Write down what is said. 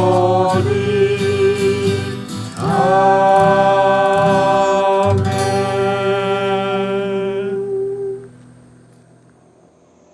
Lord